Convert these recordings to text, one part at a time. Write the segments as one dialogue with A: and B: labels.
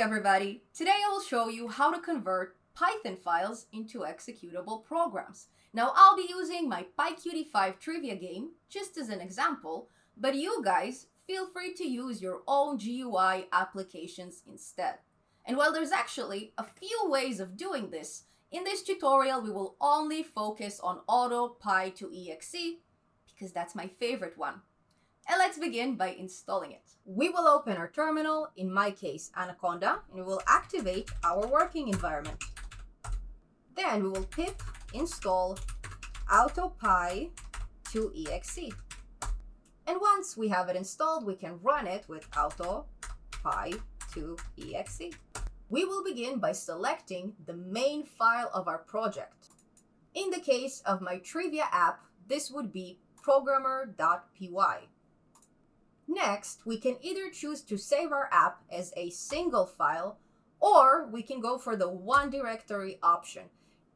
A: Everybody! Today I will show you how to convert Python files into executable programs. Now I'll be using my PyQt5 trivia game just as an example, but you guys feel free to use your own GUI applications instead. And while there's actually a few ways of doing this, in this tutorial we will only focus on auto-py-to-exe because that's my favorite one. And let's begin by installing it. We will open our terminal, in my case Anaconda, and we will activate our working environment. Then we will pip install auto-py-to-exe. And once we have it installed, we can run it with auto-py-to-exe. We will begin by selecting the main file of our project. In the case of my trivia app, this would be programmer.py. Next, we can either choose to save our app as a single file, or we can go for the one directory option.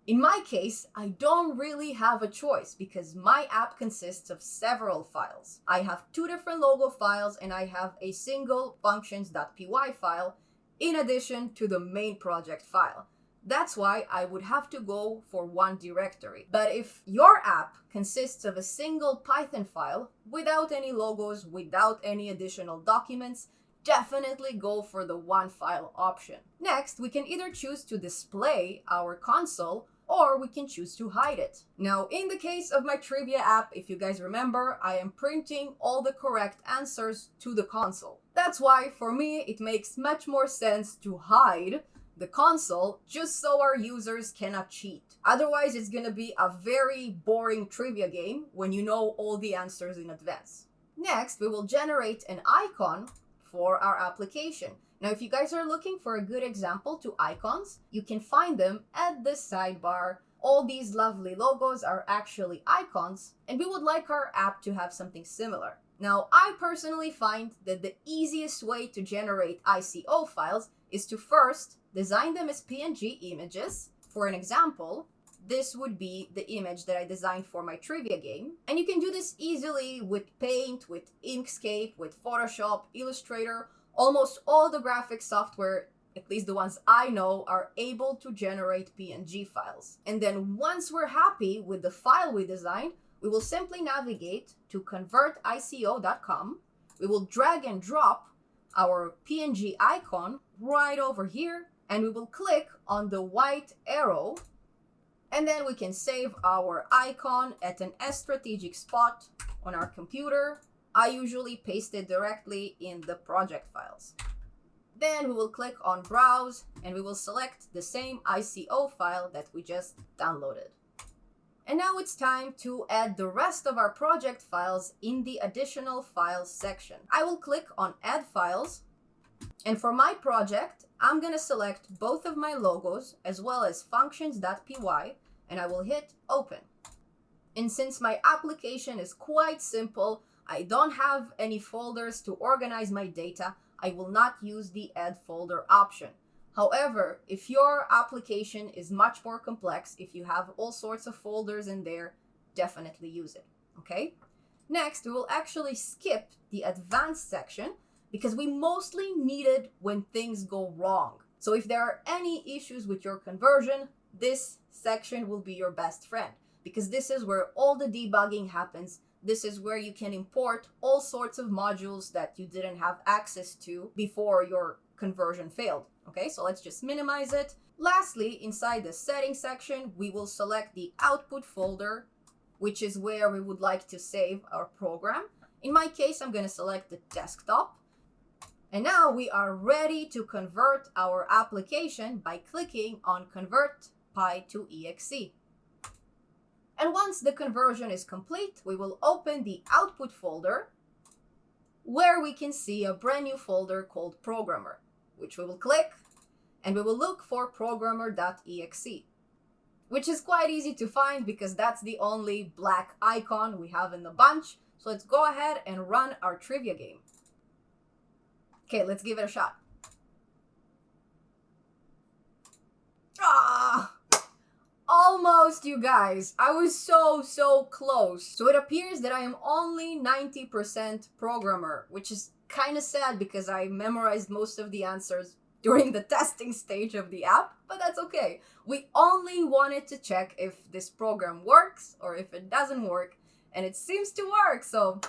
A: In my case, I don't really have a choice because my app consists of several files. I have two different logo files and I have a single functions.py file in addition to the main project file. That's why I would have to go for one directory. But if your app consists of a single Python file without any logos, without any additional documents, definitely go for the one file option. Next, we can either choose to display our console or we can choose to hide it. Now, in the case of my trivia app, if you guys remember, I am printing all the correct answers to the console. That's why, for me, it makes much more sense to hide the console just so our users cannot cheat. Otherwise, it's gonna be a very boring trivia game when you know all the answers in advance. Next, we will generate an icon for our application. Now, if you guys are looking for a good example to icons, you can find them at the sidebar. All these lovely logos are actually icons, and we would like our app to have something similar. Now, I personally find that the easiest way to generate ICO files is to first design them as PNG images. For an example, this would be the image that I designed for my trivia game. And you can do this easily with Paint, with Inkscape, with Photoshop, Illustrator. Almost all the graphic software, at least the ones I know, are able to generate PNG files. And then once we're happy with the file we designed, we will simply navigate to convertico.com. We will drag and drop our PNG icon right over here and we will click on the white arrow and then we can save our icon at an strategic spot on our computer. I usually paste it directly in the project files. Then we will click on browse and we will select the same ICO file that we just downloaded. And now it's time to add the rest of our project files in the additional files section. I will click on add files and for my project, I'm going to select both of my logos as well as functions.py and I will hit open. And since my application is quite simple, I don't have any folders to organize my data, I will not use the add folder option. However, if your application is much more complex, if you have all sorts of folders in there, definitely use it, okay? Next, we will actually skip the advanced section because we mostly need it when things go wrong. So if there are any issues with your conversion, this section will be your best friend because this is where all the debugging happens. This is where you can import all sorts of modules that you didn't have access to before your conversion failed. Okay, so let's just minimize it. Lastly, inside the settings section, we will select the output folder, which is where we would like to save our program. In my case, I'm going to select the desktop. And now we are ready to convert our application by clicking on Convert Py to exe. And once the conversion is complete, we will open the output folder where we can see a brand new folder called Programmer, which we will click and we will look for programmer.exe, which is quite easy to find because that's the only black icon we have in the bunch. So let's go ahead and run our trivia game. Okay, let's give it a shot. Ah! Almost, you guys. I was so, so close. So it appears that I am only 90% programmer, which is kind of sad because I memorized most of the answers during the testing stage of the app, but that's okay. We only wanted to check if this program works or if it doesn't work, and it seems to work, so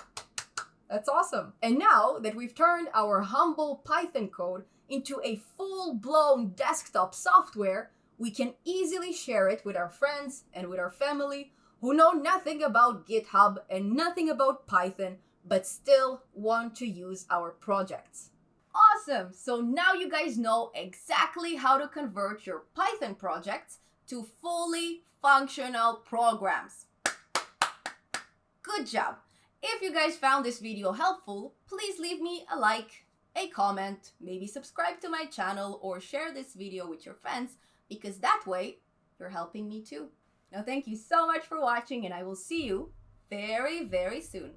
A: that's awesome. And now that we've turned our humble Python code into a full-blown desktop software, we can easily share it with our friends and with our family who know nothing about GitHub and nothing about Python, but still want to use our projects. Awesome! So now you guys know exactly how to convert your Python projects to fully functional programs. Good job! If you guys found this video helpful, please leave me a like, a comment, maybe subscribe to my channel or share this video with your friends because that way you're helping me too. Now thank you so much for watching and I will see you very, very soon.